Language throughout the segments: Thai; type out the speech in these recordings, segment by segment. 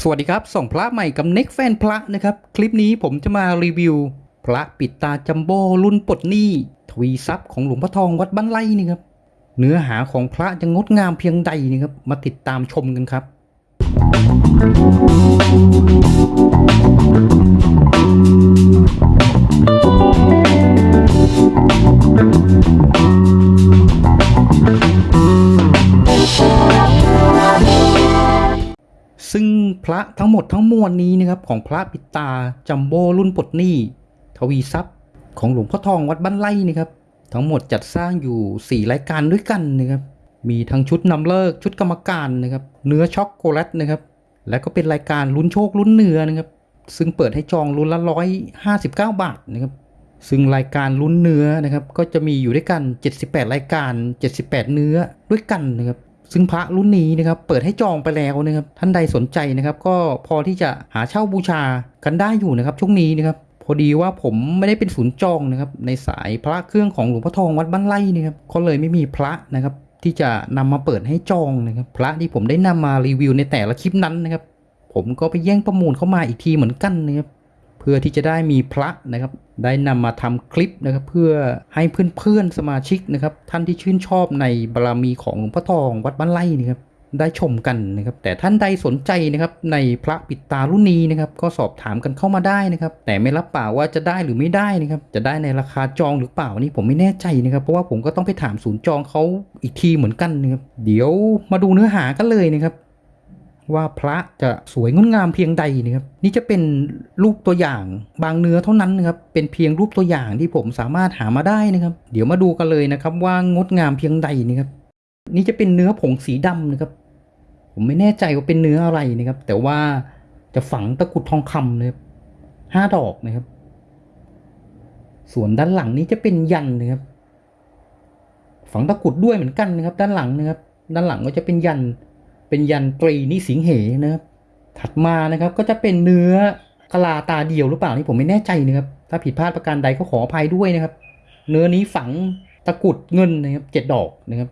สวัสดีครับ ส่องพระใหม่กับเน็กแฟนพระนะครับ คลิปนี้ผมจะมารีวิว พระปิดตาจัมโบ้รุ่นปลดหนี้ทวีทรัพย์ของหลวงพ่อทองวัดบ้านไร่นี่ครับ เนื้อหาของพระจะงดงามเพียงใดนี่ครับ มาติดตามชมกันครับ ซึ่งพระทั้งหมดทั้งมวลนี้นะครับของพระปิตาจัมโบ้รุ่นปลดหนี้ ทวีทรัพย์ของหลวงพ่อทองวัดบ้านไร่นะครับ ทั้งหมดจัดสร้างอยู่ 4 รายการด้วยกันนะครับมีทั้งชุดนำเลิกชุดกรรมการนะครับเนื้อช็อกโกแลตนะครับและก็เป็นรายการลุ้นโชคลุ้นเนื้อนะครับซึ่งเปิดให้จองลุ้นละร้อยห้าสิบเก้าบาทนะครับซึ่งรายการลุ้นเนื้อนะครับก็จะมีอยู่ด้วยกัน 78 รายการ 78 เนื้อด้วยกันนะครับ ซึ่งพระรุ่นนี้นะครับเปิดให้จองไปแล้วนะครับท่านใดสนใจนะครับ ก็พอที่จะหาเช่าบูชากันได้อยู่นะครับช่วงนี้นะครับพอดีว่าผมไม่ได้เป็นศูนย์จองนะครับในสายพระเครื่องของหลวงพ่อทองวัดบ้านไร่นะครับก็เลยไม่มีพระนะครับที่จะนำมาเปิดให้จองนะครับพระที่ผมได้นำมารีวิวในแต่ละคลิปนั้นนะครับผมก็ไปแย่งประมูลเข้ามาอีกทีเหมือนกันนะครับ เพื่อที่จะได้มีพระนะครับได้นำมาทำคลิปนะครับเพื่อให้เพื่อนๆสมาชิกนะครับท่านที่ชื่นชอบในบารมีของหลวงพ่อทองวัดบ้านไร่นะครับได้ชมกันนะครับแต่ท่านใดสนใจนะครับในพระปิดตารุ่นนี้นะครับก็สอบถามกันเข้ามาได้นะครับแต่ไม่รับปากว่าจะได้หรือไม่ได้นะครับจะได้ในราคาจองหรือเปล่านี่ผมไม่แน่ใจนะครับเพราะว่าผมก็ต้องไปถามศูนย์จองเขาอีกทีเหมือนกันนะครับเดี๋ยวมาดูเนื้อหากันเลยนะครับ ว่าพระจะสวยงดงามเพียงใดนะครับนี่จะเป็นรูปตัวอย่างบางเนื้อเท่านั้นนะครับเป็นเพียงรูปตัวอย่างที่ผมสามารถหามาได้นะครับ เดี๋ยวมาดูกันเลยนะครับว่างดงามเพียงใดนะครับ นี่จะเป็นเนื้อผงสีดำนะครับ ผมไม่แน่ใจว่าเป็นเนื้ออะไรนะครับ แต่ว่าจะฝังตะกุดทองคำนะครับห้าดอกนะครับ ส่วนด้านหลังนี้จะเป็นยันนะครับ ฝังตะกุดด้วยเหมือนกันนะครับ ด้านหลังนะครับ ด้านหลังก็จะเป็นยัน เป็นยันตรีนิสิงเหนะครับถัดมานะครับก็จะเป็นเนื้อกะลาตาเดียวหรือเปล่านี่ผมไม่แน่ใจนะครับถ้าผิดพลาดประการใดก็ขออภัยด้วยนะครับ เนื้อนี้ฝังตะกุดเงินนะครับเจ็ดดอกนะครับ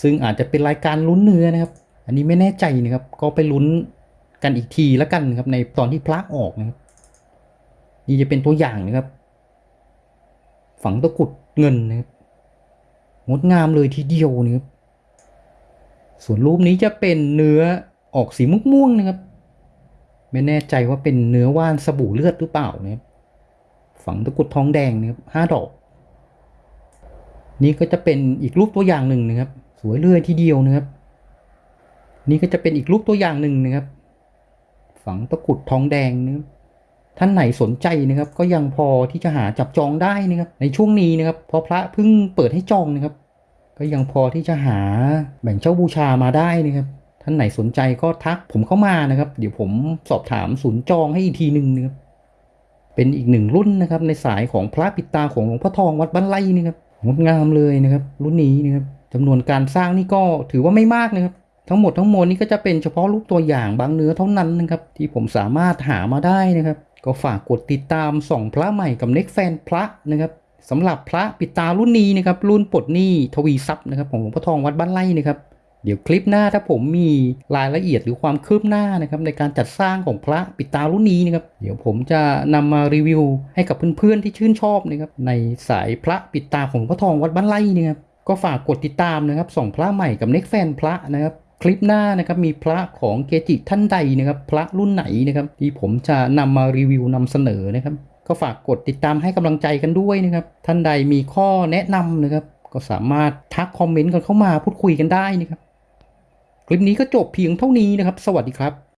ซึ่งอาจจะเป็นรายการลุ้นเนื้อนะครับ อันนี้ไม่แน่ใจนะครับ ก็ไปลุ้นกันอีกทีแล้วกันนะครับในตอนที่พระออกนะครับ นี่จะเป็นตัวอย่างนะครับ ฝังตะกุดเงินนะครับงดงามเลยทีเดียวนะครับ ส่วนรูปนี้จะเป็นเนื้อออกสีม่วงๆนะครับ ไม่แน่ใจว่าเป็นเนื้อว่านสบู่เลือดหรือเปล่านะครับฝังตะกุดทองแดงนะครับห้าดอก นี่ก็จะเป็นอีกรูปตัวอย่างหนึ่งนะครับ สวยเลื่อยทีเดียวนะครับ นี่ก็จะเป็นอีกรูปตัวอย่างหนึ่งนะครับ ฝังตะกุดทองแดงนะครับท่านไหนสนใจนะครับ ก็ยังพอที่จะหาจับจองได้นะครับ ในช่วงนี้นะครับเพราะพระเพิ่งเปิดให้จองนะครับ ก็ยังพอที่จะหาแบ่งเช่าบูชามาได้นะครับท่านไหนสนใจก็ทักผมเข้ามานะครับ เดี๋ยวผมสอบถามศูนย์จองให้อีกทีหนึ่งนะครับเป็นอีกหนึ่งรุ่นนะครับในสายของพระปิดตาของหลวงพ่อทองวัดบ้านไร่นี่ครับงดงามเลยนะครับ รุ่นนี้นะครับจำนวนการสร้างนี่ก็ถือว่าไม่มากนะครับ ทั้งหมดทั้งมวลนี่ก็จะเป็นเฉพาะรูปตัวอย่างบางเนื้อเท่านั้นนะครับ ที่ผมสามารถหามาได้นะครับ ก็ฝากกดติดตามส่องพระใหม่กับเน็กแฟนพระนะครับ สำหรับพระปิตารุ่นนี้นะครับรุ่นปลดหนี้ทวีทรัพย์นะครับของหลวงพ่อทองวัดบ้านไร่นะครับเดี๋ยวคลิปหน้าถ้าผมมีรายละเอียดหรือความคืบหน้านะครับในการจัดสร้างของพระปิตารุ่นนี้นะครับเดี๋ยวผมจะนำมารีวิวให้กับเพื่อนๆที่ชื่นชอบนะครับในสายพระปิตาของหลวงพ่อทองวัดบ้านไร่นะครับก็ฝากกดติดตามนะครับส่องพระใหม่กับเน็กแฟนพระนะครับคลิปหน้านะครับมีพระของเกจิท่านใดนะครับพระรุ่นไหนนะครับที่ผมจะนำมารีวิวนำเสนอนะครับ ก็ฝากกดติดตามให้กำลังใจกันด้วยนะครับ ท่านใดมีข้อแนะนำนะครับ ก็สามารถทักคอมเมนต์กันเข้ามาพูดคุยกันได้นะครับ คลิปนี้ก็จบเพียงเท่านี้นะครับ สวัสดีครับ